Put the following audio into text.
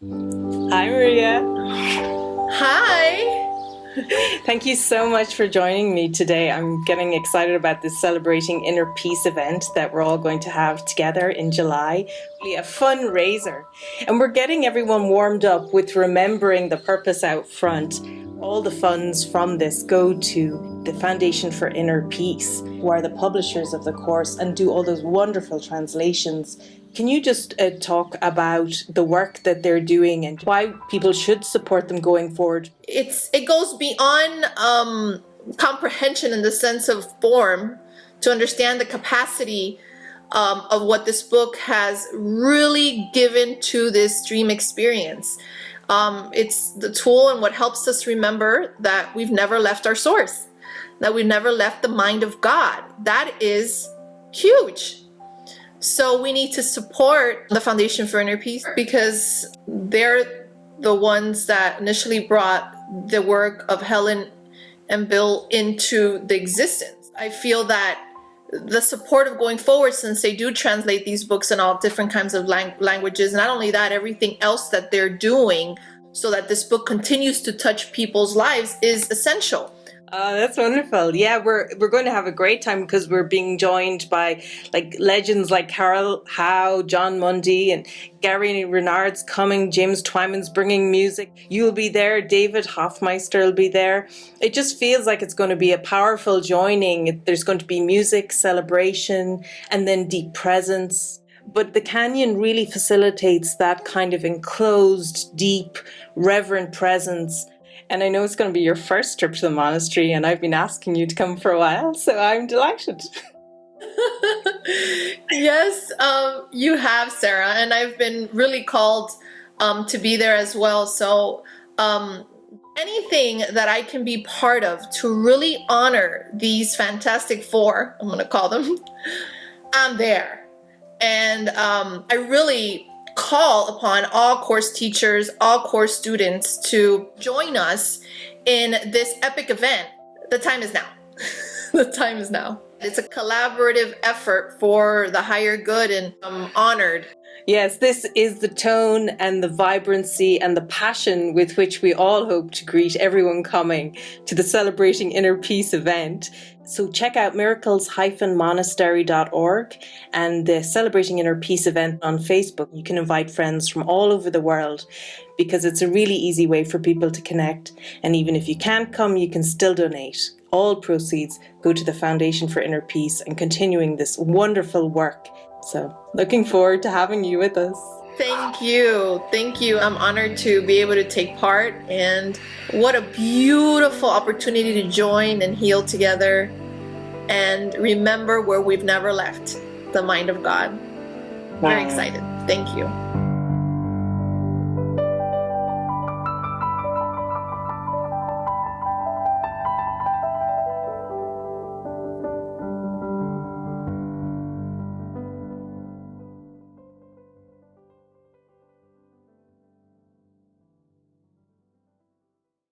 Hi, Maria. Hi. Thank you so much for joining me today. I'm getting excited about this Celebrating Inner Peace event that we're all going to have together in July. Really a fundraiser. And we're getting everyone warmed up with remembering the purpose out front. All the funds from this go to the Foundation for Inner Peace, who are the publishers of the course and do all those wonderful translations can you just uh, talk about the work that they're doing and why people should support them going forward? It's it goes beyond um, comprehension in the sense of form to understand the capacity um, of what this book has really given to this dream experience. Um, it's the tool and what helps us remember that we've never left our source, that we've never left the mind of God. That is huge. So we need to support the Foundation for Inner Peace because they're the ones that initially brought the work of Helen and Bill into the existence. I feel that the support of going forward since they do translate these books in all different kinds of lang languages not only that everything else that they're doing so that this book continues to touch people's lives is essential Oh, that's wonderful. Yeah, we're we're going to have a great time because we're being joined by like legends like Carol Howe, Jon Mundy, and Gary Renard's coming. James Twyman's bringing music. You'll be there. David Hoffmeister will be there. It just feels like it's going to be a powerful joining. There's going to be music, celebration, and then deep presence but the canyon really facilitates that kind of enclosed, deep, reverent presence and I know it's going to be your first trip to the monastery, and I've been asking you to come for a while, so I'm delighted. yes, um, you have, Sarah, and I've been really called um, to be there as well. So, um, anything that I can be part of to really honor these fantastic four, I'm going to call them, I'm there. And um, I really call upon all course teachers, all course students to join us in this epic event. The time is now. the time is now. It's a collaborative effort for the higher good and I'm honored. Yes, this is the tone and the vibrancy and the passion with which we all hope to greet everyone coming to the Celebrating Inner Peace event. So check out miracles-monastery.org and the Celebrating Inner Peace event on Facebook. You can invite friends from all over the world because it's a really easy way for people to connect. And even if you can't come, you can still donate. All proceeds go to the Foundation for Inner Peace and continuing this wonderful work. So looking forward to having you with us. Thank you. Thank you. I'm honored to be able to take part and what a beautiful opportunity to join and heal together and remember where we've never left, the mind of God. Very excited. Thank you.